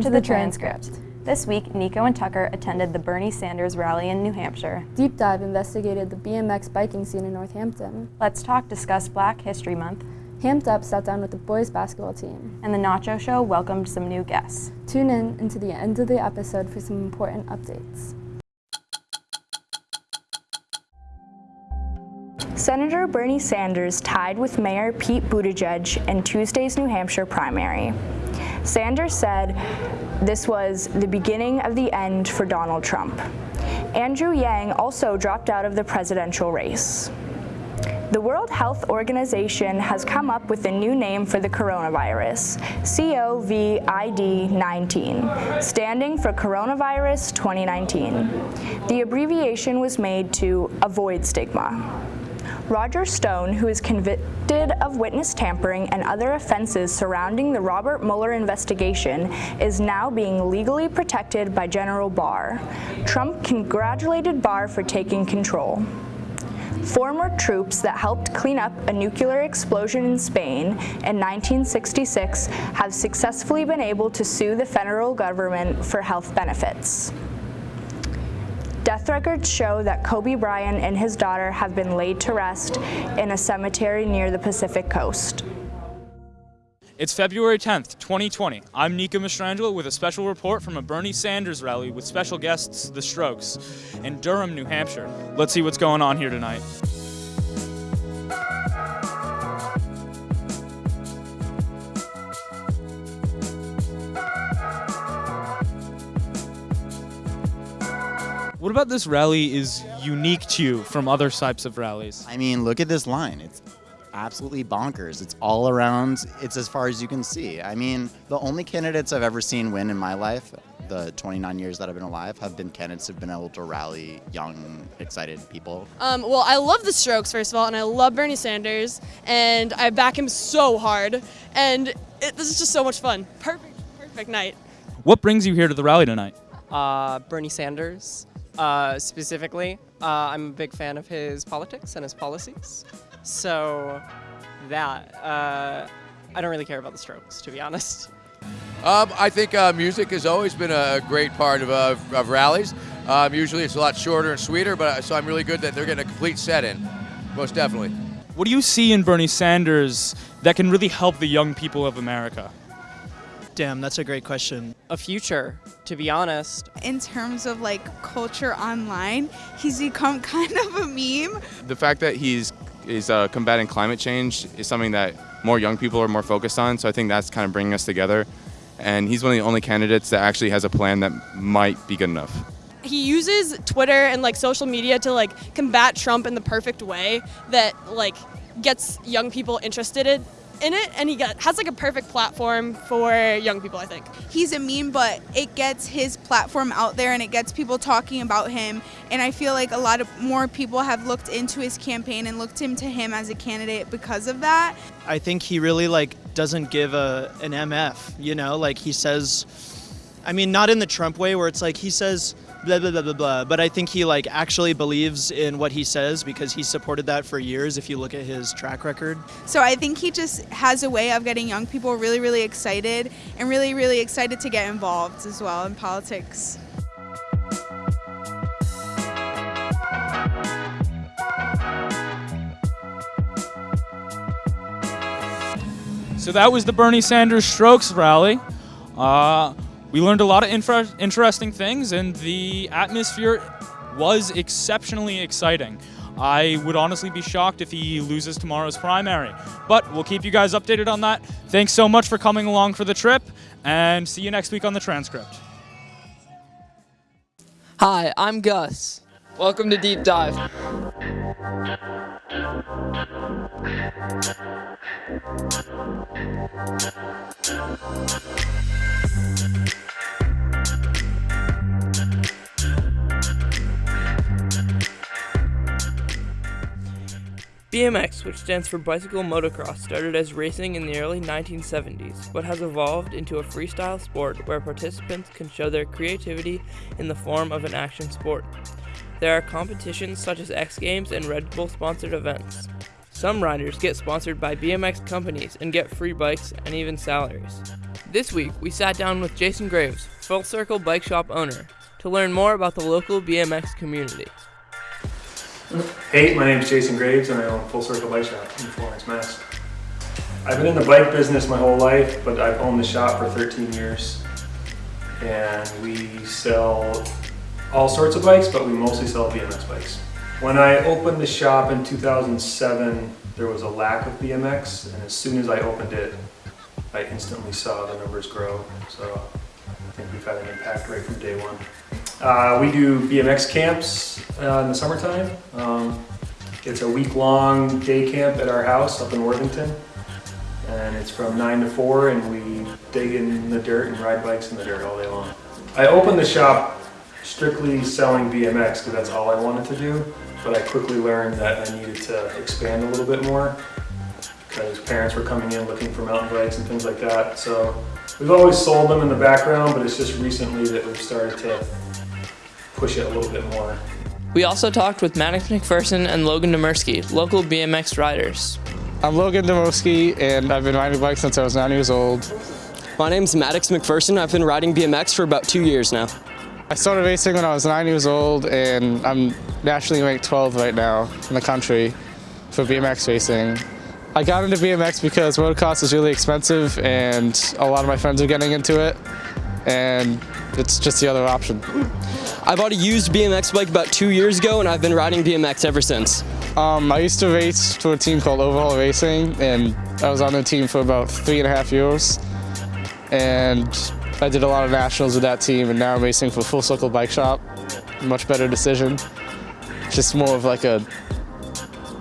I'm Maeve, and welcome, welcome to, to, the, the transcript. transcript. This week, Nico and Tucker attended the Bernie Sanders rally in New Hampshire. Deep Dive investigated the BMX biking scene in Northampton. Let's Talk discussed Black History Month. Hamped Up sat down with the boys basketball team. And the Nacho Show welcomed some new guests. Tune in into the end of the episode for some important updates. Senator Bernie Sanders tied with Mayor Pete Buttigieg in Tuesday's New Hampshire primary. Sanders said this was the beginning of the end for Donald Trump. Andrew Yang also dropped out of the presidential race. The World Health Organization has come up with a new name for the coronavirus, COVID-19, standing for Coronavirus 2019. The abbreviation was made to avoid stigma. Roger Stone, who is convicted of witness tampering and other offenses surrounding the Robert Mueller investigation, is now being legally protected by General Barr. Trump congratulated Barr for taking control. Former troops that helped clean up a nuclear explosion in Spain in 1966 have successfully been able to sue the federal government for health benefits. Death records show that Kobe Bryant and his daughter have been laid to rest in a cemetery near the Pacific coast. It's February 10th, 2020. I'm Nico Mastrangelo with a special report from a Bernie Sanders rally with special guests, The Strokes, in Durham, New Hampshire. Let's see what's going on here tonight. What about this rally is unique to you from other types of rallies? I mean, look at this line. It's absolutely bonkers. It's all around, it's as far as you can see. I mean, the only candidates I've ever seen win in my life, the 29 years that I've been alive, have been candidates who've been able to rally young, excited people. Um, well, I love the Strokes, first of all, and I love Bernie Sanders, and I back him so hard, and it, this is just so much fun. Perfect, perfect night. What brings you here to the rally tonight? Uh, Bernie Sanders. Uh, specifically, uh, I'm a big fan of his politics and his policies. So that, uh, I don't really care about the strokes, to be honest. Um, I think uh, music has always been a great part of, uh, of rallies. Um, usually it's a lot shorter and sweeter, but uh, so I'm really good that they're getting a complete set in, most definitely. What do you see in Bernie Sanders that can really help the young people of America? Damn, that's a great question. A future, to be honest. In terms of like culture online, he's become kind of a meme. The fact that he's is uh, combating climate change is something that more young people are more focused on. So I think that's kind of bringing us together. And he's one of the only candidates that actually has a plan that might be good enough. He uses Twitter and like social media to like combat Trump in the perfect way that like gets young people interested in in it and he got, has like a perfect platform for young people, I think. He's a meme, but it gets his platform out there and it gets people talking about him. And I feel like a lot of more people have looked into his campaign and looked into him as a candidate because of that. I think he really like doesn't give a an MF, you know, like he says I mean not in the Trump way where it's like he says blah blah blah blah blah. But I think he like actually believes in what he says because he supported that for years. If you look at his track record. So I think he just has a way of getting young people really really excited and really really excited to get involved as well in politics. So that was the Bernie Sanders Strokes rally. Uh, we learned a lot of interesting things, and the atmosphere was exceptionally exciting. I would honestly be shocked if he loses tomorrow's primary. But we'll keep you guys updated on that. Thanks so much for coming along for the trip, and see you next week on the transcript. Hi, I'm Gus. Welcome to Deep Dive. BMX, which stands for bicycle motocross, started as racing in the early 1970s, but has evolved into a freestyle sport where participants can show their creativity in the form of an action sport. There are competitions such as X Games and Red Bull sponsored events. Some riders get sponsored by BMX companies and get free bikes and even salaries. This week, we sat down with Jason Graves, Full Circle Bike Shop owner, to learn more about the local BMX community. Hey, my name is Jason Graves and I own Full Circle Bike Shop in Florence, Mass. I've been in the bike business my whole life, but I've owned the shop for 13 years. And we sell all sorts of bikes, but we mostly sell BMX bikes. When I opened the shop in 2007, there was a lack of BMX, and as soon as I opened it, I instantly saw the numbers grow. So I think we've had an impact right from day one. Uh, we do BMX camps uh, in the summertime. Um, it's a week-long day camp at our house up in Worthington. And it's from 9 to 4 and we dig in the dirt and ride bikes in the dirt all day long. I opened the shop strictly selling BMX because that's all I wanted to do. But I quickly learned that I needed to expand a little bit more because parents were coming in looking for mountain bikes and things like that. So we've always sold them in the background, but it's just recently that we've started to push it a little bit more. We also talked with Maddox McPherson and Logan Demersky, local BMX riders. I'm Logan Demoski, and I've been riding bikes since I was nine years old. My name's Maddox McPherson. I've been riding BMX for about two years now. I started racing when I was nine years old, and I'm nationally ranked 12 right now in the country for BMX racing. I got into BMX because motocross is really expensive, and a lot of my friends are getting into it, and it's just the other option. I bought a used BMX bike about two years ago, and I've been riding BMX ever since. Um, I used to race for a team called Overhaul Racing, and I was on the team for about three and a half years. And I did a lot of nationals with that team, and now I'm racing for Full Circle Bike Shop. Much better decision. Just more of like a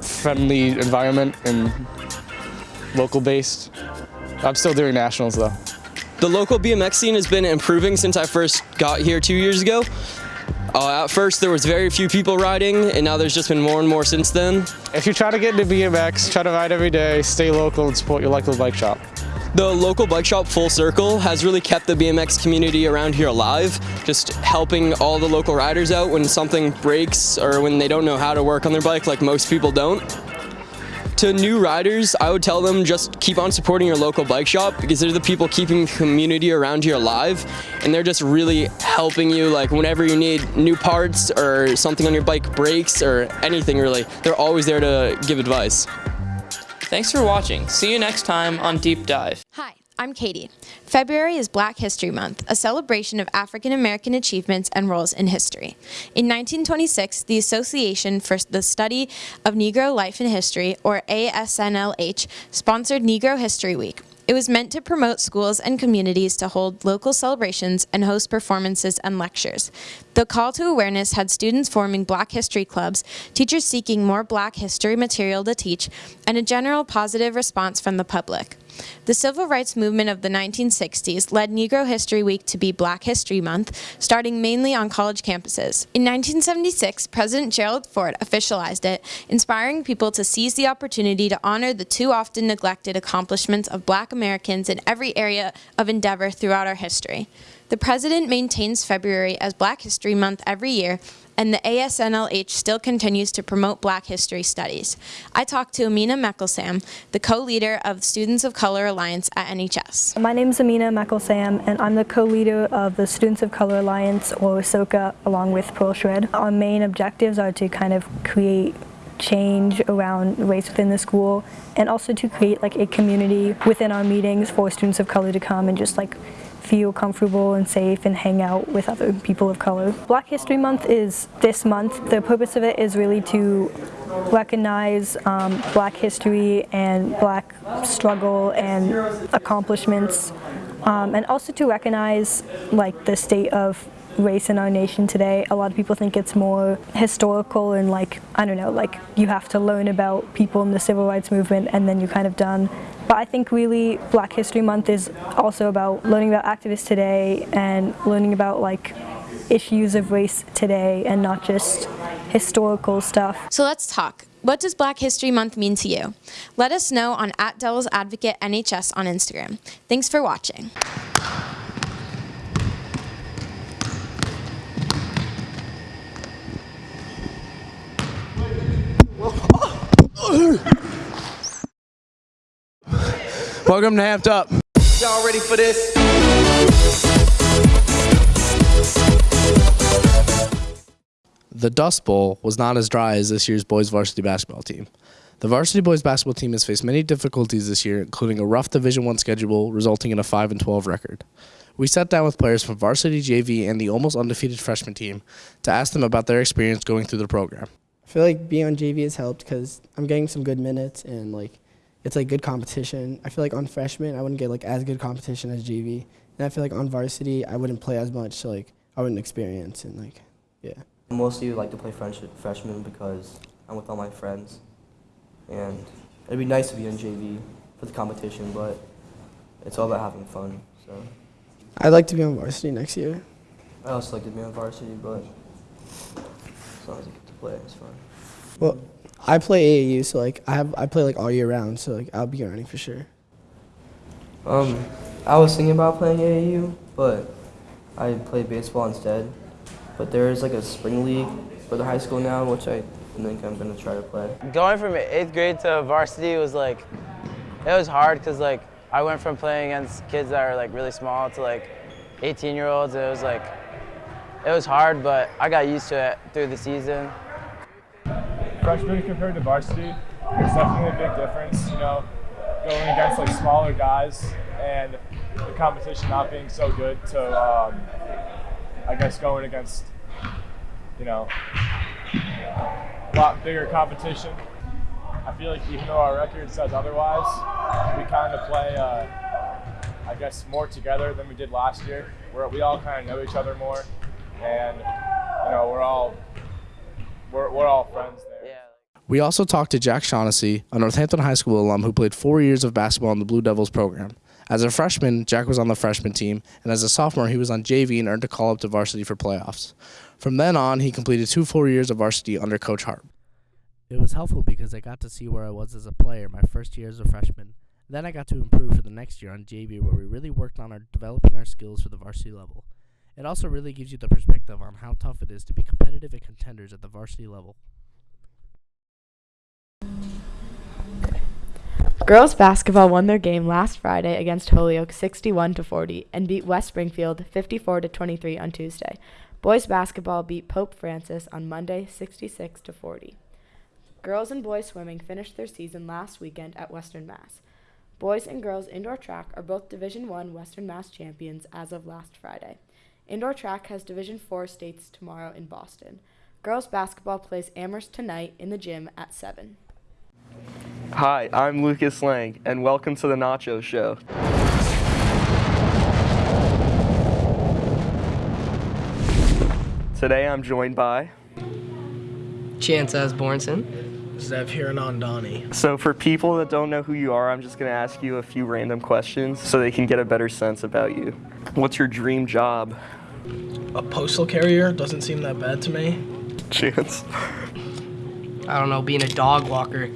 friendly environment and local based. I'm still doing nationals though. The local BMX scene has been improving since I first got here two years ago. Uh, at first there was very few people riding and now there's just been more and more since then. If you try to get into BMX, try to ride every day, stay local and support your local bike shop. The local bike shop Full Circle has really kept the BMX community around here alive, just helping all the local riders out when something breaks or when they don't know how to work on their bike like most people don't. To new riders, I would tell them just keep on supporting your local bike shop because they're the people keeping the community around here alive and they're just really helping you like whenever you need new parts or something on your bike breaks or anything really. They're always there to give advice. Thanks for watching. See you next time on Deep Dive. Hi, I'm Katie. February is Black History Month, a celebration of African American achievements and roles in history. In 1926, the Association for the Study of Negro Life and History, or ASNLH, sponsored Negro History Week. It was meant to promote schools and communities to hold local celebrations and host performances and lectures. The call to awareness had students forming Black History clubs, teachers seeking more Black history material to teach, and a general positive response from the public. The civil rights movement of the 1960s led Negro History Week to be Black History Month, starting mainly on college campuses. In 1976, President Gerald Ford officialized it, inspiring people to seize the opportunity to honor the too often neglected accomplishments of black Americans in every area of endeavor throughout our history. The President maintains February as Black History Month every year, and the ASNLH still continues to promote Black History Studies. I talked to Amina Meckelsam, the co-leader of Students of Color Alliance at NHS. My name is Amina Meckelsam, and I'm the co-leader of the Students of Color Alliance, or SOCA, along with Pearl Shred. Our main objectives are to kind of create change around race within the school and also to create like a community within our meetings for students of color to come and just like feel comfortable and safe and hang out with other people of color. Black History Month is this month. The purpose of it is really to recognize um, black history and black struggle and accomplishments um, and also to recognize like the state of race in our nation today. A lot of people think it's more historical and like, I don't know, like you have to learn about people in the civil rights movement and then you're kind of done. But I think really Black History Month is also about learning about activists today and learning about like issues of race today and not just historical stuff. So let's talk. What does Black History Month mean to you? Let us know on at Devil's Advocate NHS on Instagram. Thanks for watching. Welcome to Hamped Up. Y'all ready for this? The Dust Bowl was not as dry as this year's boys varsity basketball team. The varsity boys basketball team has faced many difficulties this year, including a rough Division One schedule resulting in a 5 and 12 record. We sat down with players from varsity JV and the almost undefeated freshman team to ask them about their experience going through the program. I feel like being on JV has helped because I'm getting some good minutes and like it's like good competition. I feel like on freshman I wouldn't get like as good competition as JV, and I feel like on varsity I wouldn't play as much, so like I wouldn't experience and like yeah. I mostly like to play freshman because I'm with all my friends, and it'd be nice to be on JV for the competition, but it's all about having fun. So I'd like to be on varsity next year. I also like to be on varsity, but as long as I get to play, it's fun. Well, I play AAU, so like I have I play like all year round, so like I'll be running for sure. Um, I was thinking about playing AAU, but I played baseball instead. But there is like a spring league for the high school now, which I think I'm gonna try to play. Going from eighth grade to varsity was like, it was hard because like I went from playing against kids that are like really small to like 18 year olds. It was like, it was hard, but I got used to it through the season. Freshman compared to varsity, there's definitely a big difference. You know, going against like smaller guys and the competition not being so good to, um, I guess, going against, you know, a lot bigger competition. I feel like even though our record says otherwise, we kind of play, uh, I guess, more together than we did last year. Where we all kind of know each other more, and you know, we're all we're, we're all friends. We also talked to Jack Shaughnessy, a Northampton High School alum who played four years of basketball in the Blue Devils program. As a freshman, Jack was on the freshman team, and as a sophomore, he was on JV and earned a call up to varsity for playoffs. From then on, he completed two full years of varsity under Coach Hart. It was helpful because I got to see where I was as a player my first year as a freshman. Then I got to improve for the next year on JV, where we really worked on our developing our skills for the varsity level. It also really gives you the perspective on how tough it is to be competitive and contenders at the varsity level. Girls basketball won their game last Friday against Holyoke 61 to 40 and beat West Springfield 54 to 23 on Tuesday. Boys basketball beat Pope Francis on Monday 66 to 40. Girls and boys swimming finished their season last weekend at Western Mass. Boys and girls indoor track are both Division 1 Western Mass champions as of last Friday. Indoor track has Division 4 states tomorrow in Boston. Girls basketball plays Amherst tonight in the gym at 7. Hi, I'm Lucas Lang, and welcome to the Nacho Show. Today I'm joined by Chance Asbornson. Zev Hiranandani. So for people that don't know who you are, I'm just going to ask you a few random questions so they can get a better sense about you. What's your dream job? A postal carrier doesn't seem that bad to me. Chance. I don't know, being a dog walker,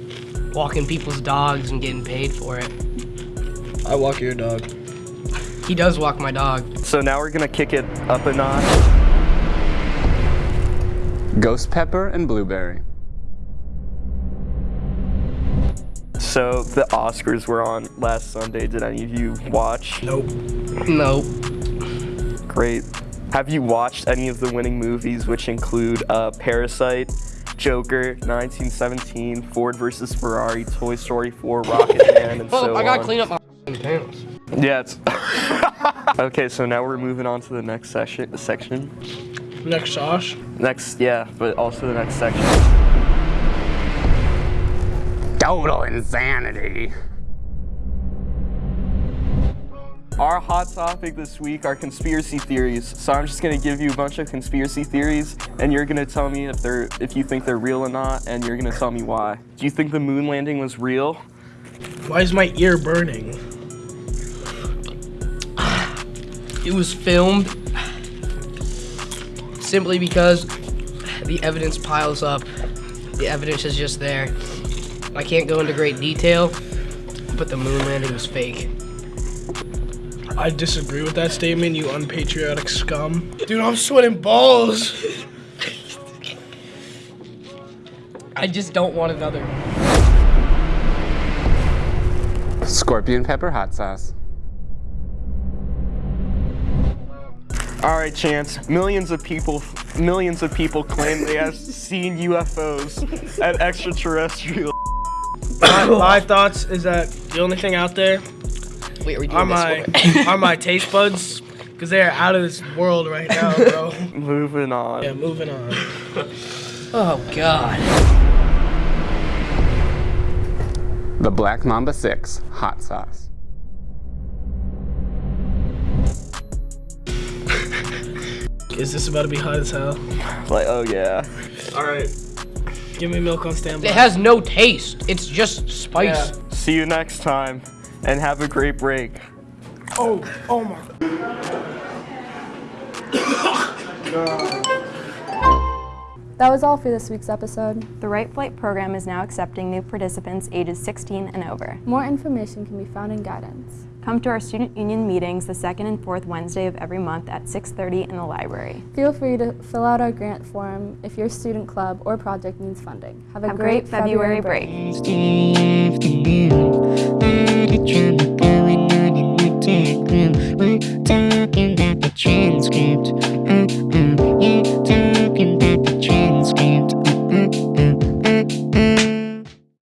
walking people's dogs and getting paid for it. I walk your dog. He does walk my dog. So now we're going to kick it up a notch. Ghost pepper and blueberry. So the Oscars were on last Sunday. Did any of you watch? Nope. Nope. Great. Have you watched any of the winning movies, which include uh, Parasite, Joker, 1917, Ford versus Ferrari, Toy Story 4, Rocket Man, and Well, so oh, I gotta on? clean up my pants. Yeah. It's okay, so now we're moving on to the next session. Section. Next sauce. Next, yeah, but also the next section. Total insanity. Our hot topic this week are conspiracy theories. So I'm just gonna give you a bunch of conspiracy theories, and you're gonna tell me if they're if you think they're real or not, and you're gonna tell me why. Do you think the moon landing was real? Why is my ear burning? It was filmed simply because the evidence piles up. The evidence is just there. I can't go into great detail, but the moon landing was fake. I disagree with that statement, you unpatriotic scum. Dude, I'm sweating balls. I just don't want another. Scorpion pepper hot sauce. All right, Chance. Millions of people, millions of people claim they have seen UFOs and extraterrestrial. my, my thoughts is that the only thing out there Wait, are we are doing my are my taste buds because they're out of this world right now, bro. Moving on. yeah, moving on. Oh God. The Black Mamba 6 hot sauce. Is this about to be hot as hell? Like, oh yeah. All right. Give me milk on standby. It has no taste. It's just spice. Yeah. See you next time, and have a great break. Oh, oh my. That was all for this week's episode. The Right Flight program is now accepting new participants ages 16 and over. More information can be found in guidance. Come to our student union meetings the second and fourth Wednesday of every month at 6:30 in the library. Feel free to fill out our grant form if your student club or project needs funding. Have a Have great, great February break. break. The a drama going on in the tech room. We're talking about the transcript.